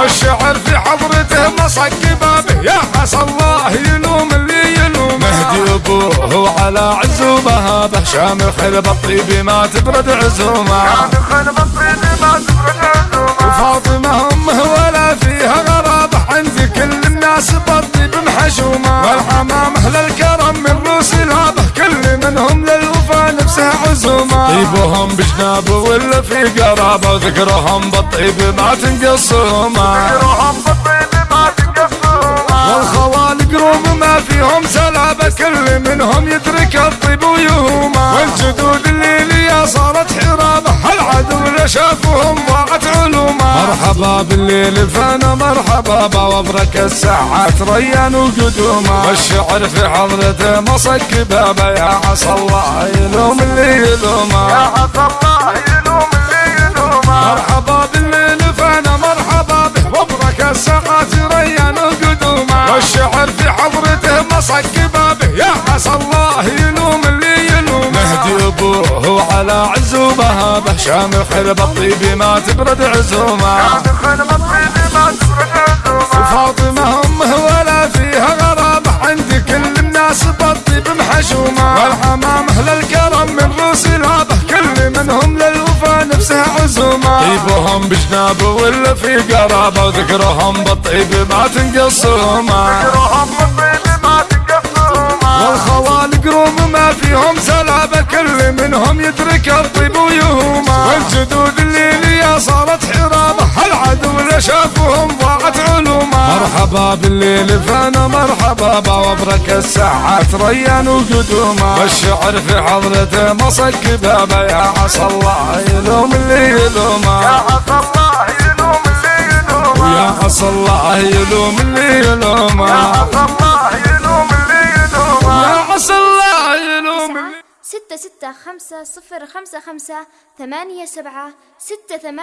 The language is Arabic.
والشعر في حضرته مصك بابه يا عسى الله يلوم ابوه وعلى عزومة به شامل خلب الطيب ما تبرد عزومة. عزومة. وفاطمة أمه ولا فيها غرابة عند كل الناس بالطيب محشومة والحمام أهل الكرم من روس الهابة كل منهم للوفا نفسه عزومة. طيبهم بجنابه ولا في قرابة وذكرهم بالطيب ما تنقصهما يروحهم بالطين كل منهم يدرك الطيب ويهوما والجدود الليلية صارت حرابة. العدو شافهم ضاعت علوما مرحبا بالليل فانا مرحبا بوبرك الساعات ريان وقدوما والشعر في حضرته مصك بابا يا عسى الله يلوم اللي يا يلوما عسى الله يلوم اللي يلومه مرحبا بالليل فانا مرحبا به. وبرك الساعات ريان وقدوما والشعر في حضرته مصك بابه يا عسى الله يلوم اللي يلوم مهدي أبوه وعلى عزومة به شامل خرب الطيب ما تبرد عزومة. خلب الطين ما تفرق عزومة. وفاطمة أمه ولا فيها غرابة عند كل الناس بالطيب محشومة والحمام أهل الكرم من روس الهابة كل منهم للوفا نفسه عزومة. طيبهم بجنابه ولا في قرابة وذكرهم بالطيب ما تنقصهما. يروحهم منهم يدرك الطيب ويهوما والجدود الليلية صارت حرابة. العدو اللي شافهم ضاعت علوما. مرحبا بالليل فانا مرحبا بوبرك الساعات ريان وقدوما والشعر في حضرته مصك بابا يا عسى الله يلوم اللي يا يلوما عسى الله يلوم اللي يلومه ويا عسى الله يلوم اللي يا ستة ستة خمسة صفر خمسة خمسة ثمانية سبعة ستة ثمانية